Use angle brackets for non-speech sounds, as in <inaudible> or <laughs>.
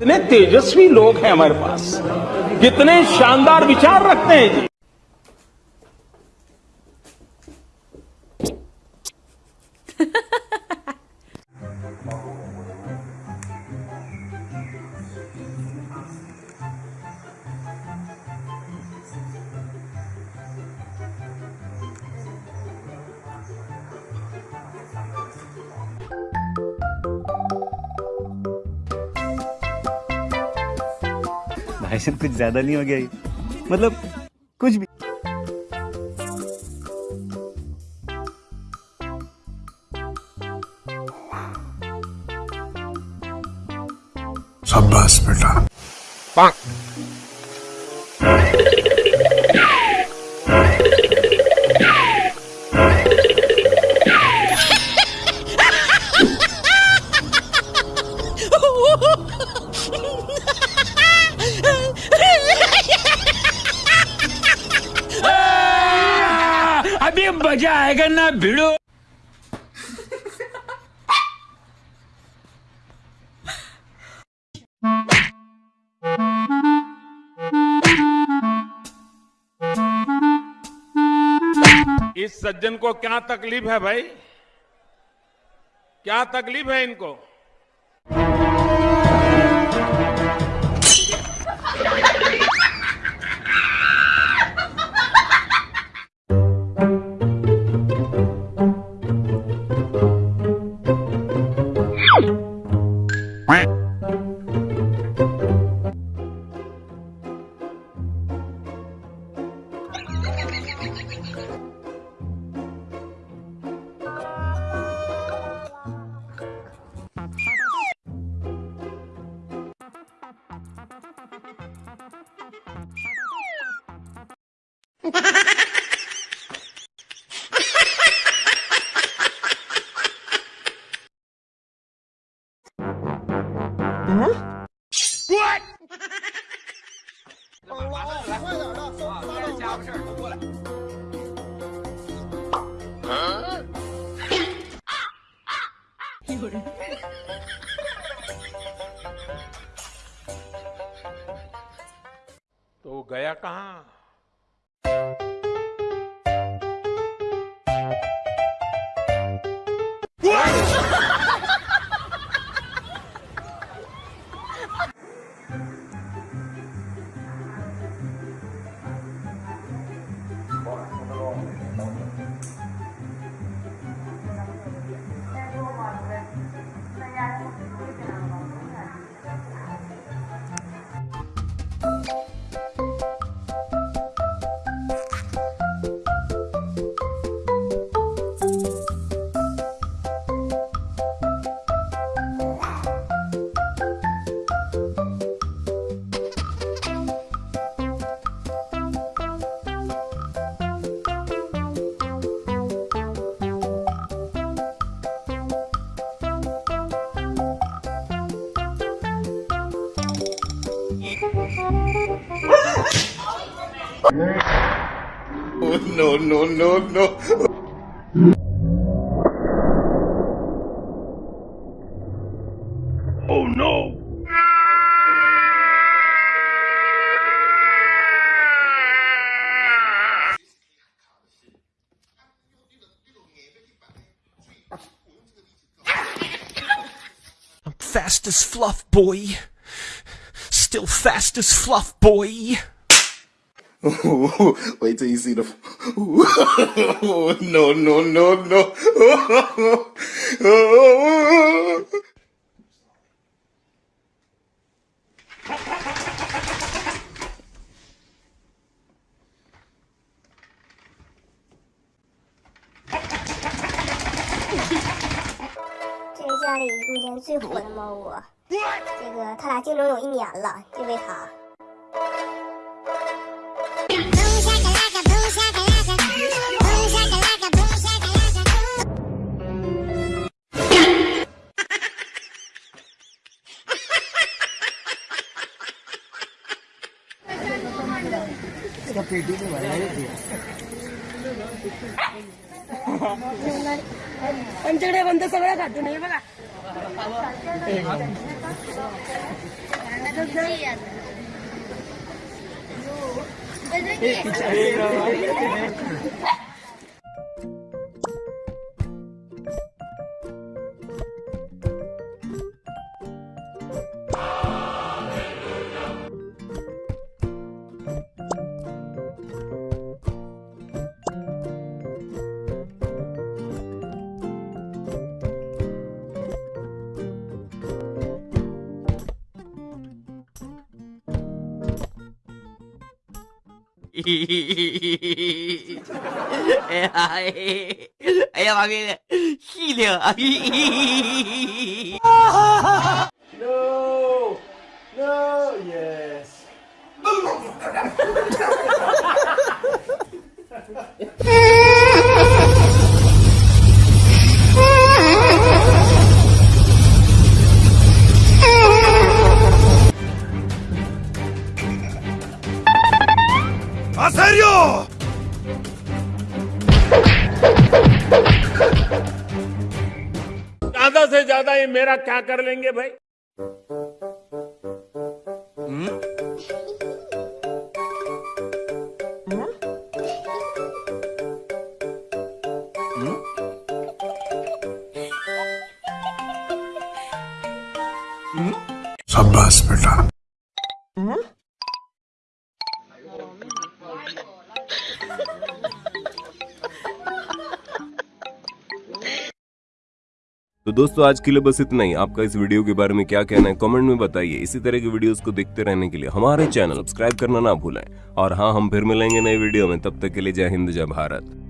कितने तेजस्वी लोग हैं हमारे पास। कितने शानदार विचार रखते हैं जी। भाई साहब कुछ ज़्यादा नहीं हो गया ये। मतलब कुछ भी। शाबाश बेटा। आएगा ना भिड़ो। इस सज्जन को क्या तकलीफ़ है भाई? क्या तकलीफ़ है इनको? तो वो गया कहाँ No no no no Oh no! I'm fast as fluff, boy. Still fast as fluff, boy. Wait till you see the no no no no 这是家里目前最火的猫窝，这个他俩竞争有一年了，就为它。आमच्याकडे बंद सगळं खातो नाही बघा. <laughs> 哎呀，哎，哎呀，妈逼的，细灵啊！No, no, yes. ज़्यादा ये मेरा क्या कर लेंगे भाई? तो दोस्तों, आज के लिए बस इतना ही। आपका इस वीडियो के बारे में क्या कहना है, कमेंट में बताइए। इसी तरह के वीडियोस को देखते रहने के लिए हमारे चैनल सब्सक्राइब करना ना भूलें। और हाँ हम फिर मिलेंगे नए वीडियो में। तब तक के लिए जय हिंद, जय भारत।